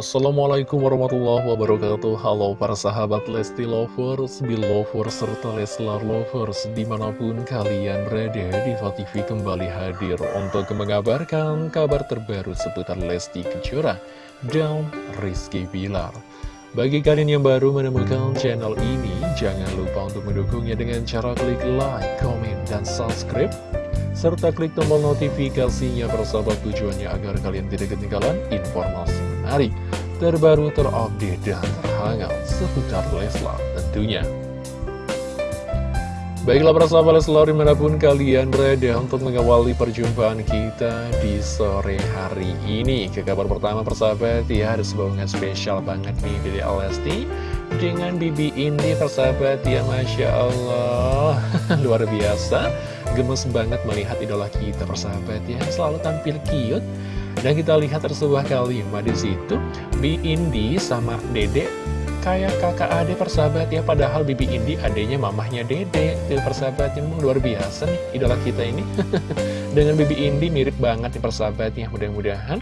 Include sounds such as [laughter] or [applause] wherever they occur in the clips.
Assalamualaikum warahmatullahi wabarakatuh. Halo para sahabat Lesti Lovers, Belovers, serta Leslar Lovers Di mana pun kalian berada, Diva TV kembali hadir Untuk mengabarkan kabar terbaru seputar Lesti Kejora dan Rizky Bilar. Bagi kalian yang baru menemukan channel ini Jangan lupa untuk mendukungnya dengan cara klik like, comment, dan subscribe serta klik tombol notifikasinya persahabat tujuannya agar kalian tidak ketinggalan informasi menarik, terbaru, terupdate, dan terhangat seputar Leslar tentunya. Baiklah persahabat Leslar di mana pun kalian berada untuk mengawali perjumpaan kita di sore hari ini. Ke kabar pertama persahabat ya ada sebuah spesial banget nih dari Alesti Dengan Bibi ini persahabat ya Masya Allah. [laughs] Luar biasa gemes banget melihat idola kita persahabat ya selalu tampil cute dan kita lihat tersebuah kalimat di situ. Bi Indi sama Dede kayak kakak ade persahabat ya. Padahal Bibi Indi adenya mamahnya Dede. Itu persahabat yang luar biasa nih idola kita ini. [laughs] Dengan Bibi Indi mirip banget nih persahabat ya mudah-mudahan.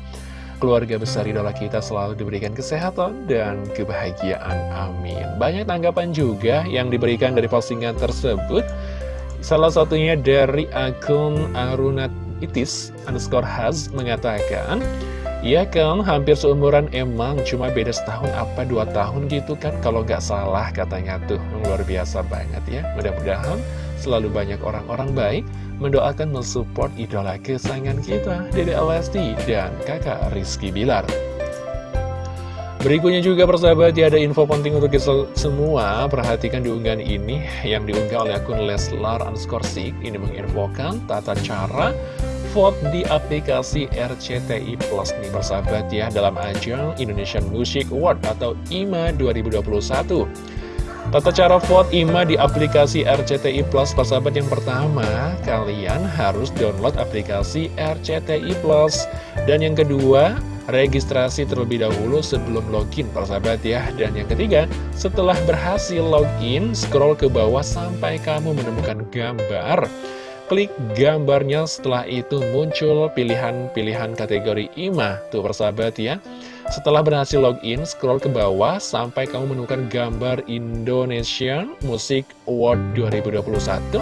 Keluarga besar idola kita selalu diberikan kesehatan dan kebahagiaan amin. Banyak tanggapan juga yang diberikan dari postingan tersebut. Salah satunya dari akun Arunatitis underscore has mengatakan Ya kan, hampir seumuran emang, cuma beda setahun apa dua tahun gitu kan Kalau nggak salah katanya tuh, luar biasa banget ya. Mudah-mudahan selalu banyak orang-orang baik Mendoakan mensupport idola kesayangan kita Dede Alesti dan kakak Rizky Bilar. Berikutnya juga persahabat ya ada info penting untuk kita semua. Perhatikan di unggahan ini yang diunggah oleh akun Leslar underscore Ini menginfokan tata cara vote di aplikasi RCTI Plus nih persahabat ya Dalam ajang Indonesian Music Award atau IMA 2021 Tata cara vote IMA di aplikasi RCTI Plus persahabat yang pertama Kalian harus download aplikasi RCTI Plus. Dan yang kedua registrasi terlebih dahulu sebelum login persahabat ya. Dan yang ketiga setelah berhasil login scroll ke bawah sampai kamu menemukan gambar klik gambarnya. Setelah itu muncul pilihan-pilihan kategori IMA tuh persahabat ya. Setelah berhasil login scroll ke bawah sampai kamu menemukan gambar Indonesian Music Award 2021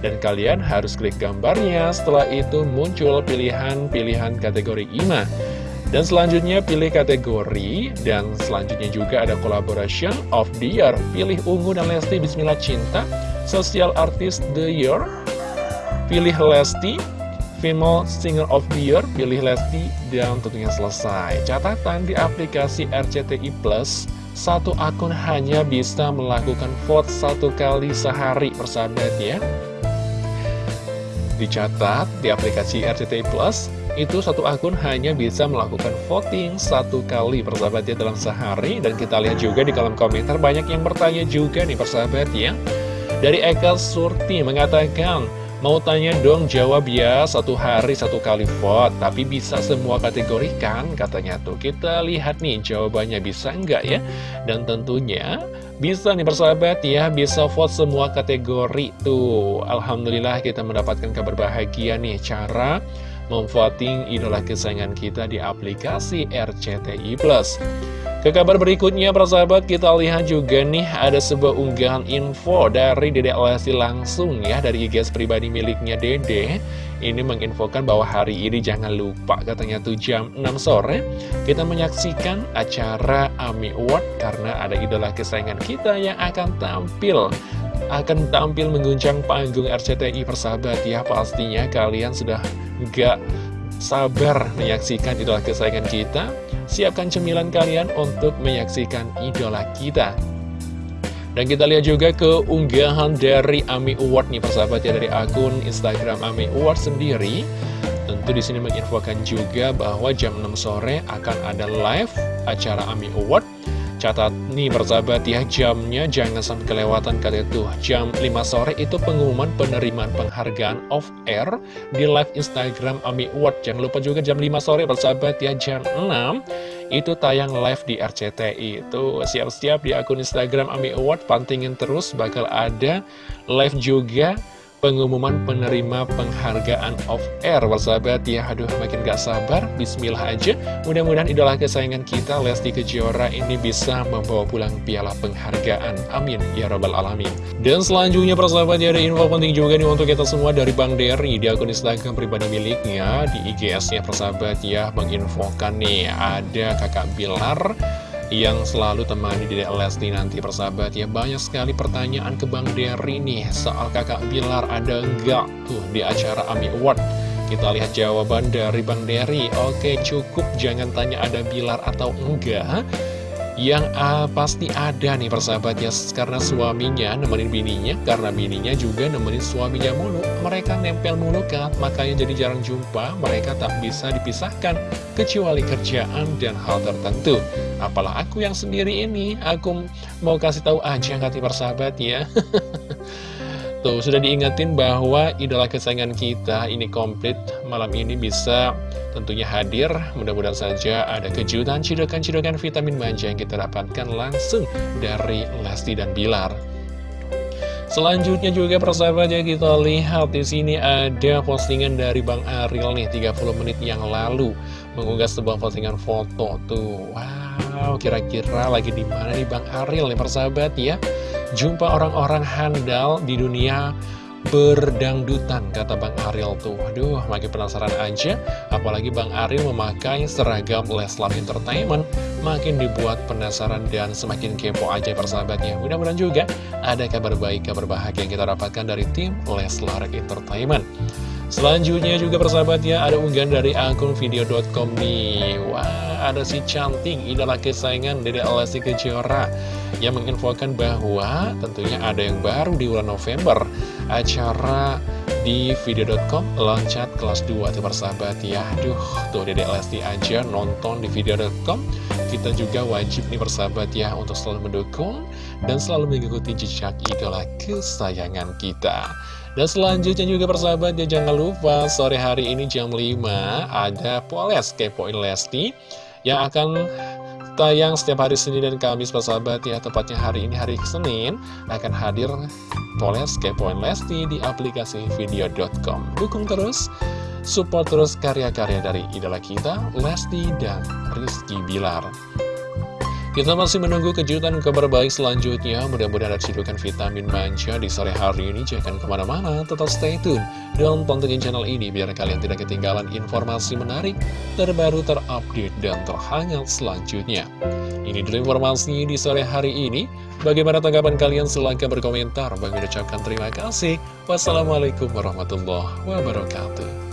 dan kalian harus klik gambarnya. Setelah itu muncul pilihan-pilihan kategori IMA dan selanjutnya pilih kategori. Dan selanjutnya juga ada collaboration of the year. Pilih Ungu dan Lesti Bismillah Cinta Social Artist the Year Pilih Lesti Female Singer of the Year Pilih Lesti Dan tentunya selesai. Catatan di aplikasi RCTI Plus Satu akun hanya bisa melakukan vote satu kali sehari persahabat ya. Dicatat di aplikasi RCTI Plus itu satu akun hanya bisa melakukan voting satu kali persahabat ya dalam sehari. Dan kita lihat juga di kolom komentar banyak yang bertanya juga nih persahabat ya. Dari Eka Surti mengatakan Mau tanya dong jawab ya satu hari satu kali vote Tapi bisa semua kategori kan katanya tuh. Kita lihat nih jawabannya bisa enggak ya? Dan tentunya bisa nih persahabat ya Bisa vote semua kategori tuh. Alhamdulillah kita mendapatkan kabar bahagia nih Cara memvoting idola kesayangan kita di aplikasi RCTI. Ke kabar berikutnya, persahabat, kita lihat juga nih ada sebuah unggahan info dari Dede Lesti langsung ya, dari IG pribadi miliknya Dede. Ini menginfokan bahwa hari ini jangan lupa, katanya tuh jam 6 sore, kita menyaksikan acara AMI Award karena ada idola kesayangan kita yang akan tampil akan tampil mengguncang panggung RCTI persahabat ya pastinya kalian sudah gak sabar menyaksikan idola kesayangan kita Siapkan cemilan kalian untuk menyaksikan idola kita dan kita lihat juga keunggahan dari AMI Award nih persahabat ya dari akun Instagram AMI Award sendiri. Tentu di sini menginfokan juga bahwa jam 6 sore akan ada live acara AMI Award Catat nih persahabat ya jamnya jangan sampai kelewatan kata itu Jam 5 sore itu pengumuman penerimaan penghargaan off air di live Instagram Ami Award. Jangan lupa juga jam 5 sore persahabat ya jam 6 itu tayang live di RCTI Itu siap-siap di akun Instagram Ami Award Pantingin terus bakal ada live juga pengumuman penerima penghargaan of air. Persahabat ya, aduh makin gak sabar. Bismillah aja. Mudah-mudahan idola kesayangan kita Lesti Kejora ini bisa membawa pulang piala penghargaan. Amin ya robbal alamin. Dan selanjutnya persahabat ya ada info penting juga nih untuk kita semua dari Bang Derry Di akun Instagram pribadi miliknya Di IGS-nya persahabat ya Menginfokan nih ada kakak Bilar yang selalu temani di Lesti nanti persahabat ya. Banyak sekali pertanyaan ke Bang Derry nih soal kakak Bilar ada enggak tuh di acara AMI Award? Kita lihat jawaban dari Bang Derry Oke cukup. Jangan tanya ada Bilar atau enggak yang uh, pasti ada nih persahabat ya Karena suaminya nemenin bininya Karena bininya juga nemenin suaminya mulu. Mereka nempel mulu kan Makanya jadi jarang jumpa Mereka tak bisa dipisahkan Kecuali kerjaan dan hal tertentu. Apalah aku yang sendiri ini? Aku mau kasih tahu aja nih persahabat ya [laughs] Tuh, sudah diingetin bahwa idola kesayangan kita ini komplit malam ini bisa tentunya hadir. Mudah-mudahan saja ada kejutan, cidokan-cidokan vitamin manja yang kita dapatkan langsung dari Lesti dan Bilar. Selanjutnya juga persahabat ya kita lihat di sini ada postingan dari Bang Ariel nih 30 menit yang lalu mengunggah sebuah postingan foto tuh. Wow, kira-kira lagi di mana nih Bang Ariel nih persahabat ya? Jumpa orang-orang handal di dunia berdangdutan kata Bang Ariel tuh Aduh makin penasaran aja Apalagi Bang Ariel memakai seragam Leslar Entertainment Makin dibuat penasaran dan semakin kepo aja persahabatnya Mudah-mudahan juga ada kabar baik, kabar bahagia yang kita dapatkan dari tim Leslar Entertainment Selanjutnya juga persahabat ya ada unggahan dari akun video.com nih. Wah ada si cantik idola kesayangan Dede Lesti Kejora Yang menginfokan bahwa tentunya ada yang baru di bulan November. Acara di video.com loncat kelas 2 tuh persahabat ya Aduh tuh Dede Lesti aja nonton di video.com Kita juga wajib nih persahabat ya untuk selalu mendukung Dan selalu mengikuti jejak idola kesayangan kita dan selanjutnya juga persahabat ya jangan lupa sore hari ini jam 5 ada Poles Kepoin Lesti yang akan tayang setiap hari Senin dan Kamis persahabat ya. Tepatnya hari ini hari Senin akan hadir Poles Kepoin Lesti di aplikasi video.com dukung terus support terus karya-karya dari idola kita Lesti dan Rizky Bilar kita masih menunggu kejutan kabar baik selanjutnya. Mudah-mudahan ada cidukan vitamin manja di sore hari ini. Jangan ke mana-mana, tetap stay tune. Dan pantengin channel ini biar kalian tidak ketinggalan informasi menarik, terbaru, terupdate, dan terhangat selanjutnya. Ini dulu informasi di sore hari ini. Bagaimana tanggapan kalian? Silahkan berkomentar. Bagi ucapkan terima kasih. Wassalamualaikum warahmatullahi wabarakatuh.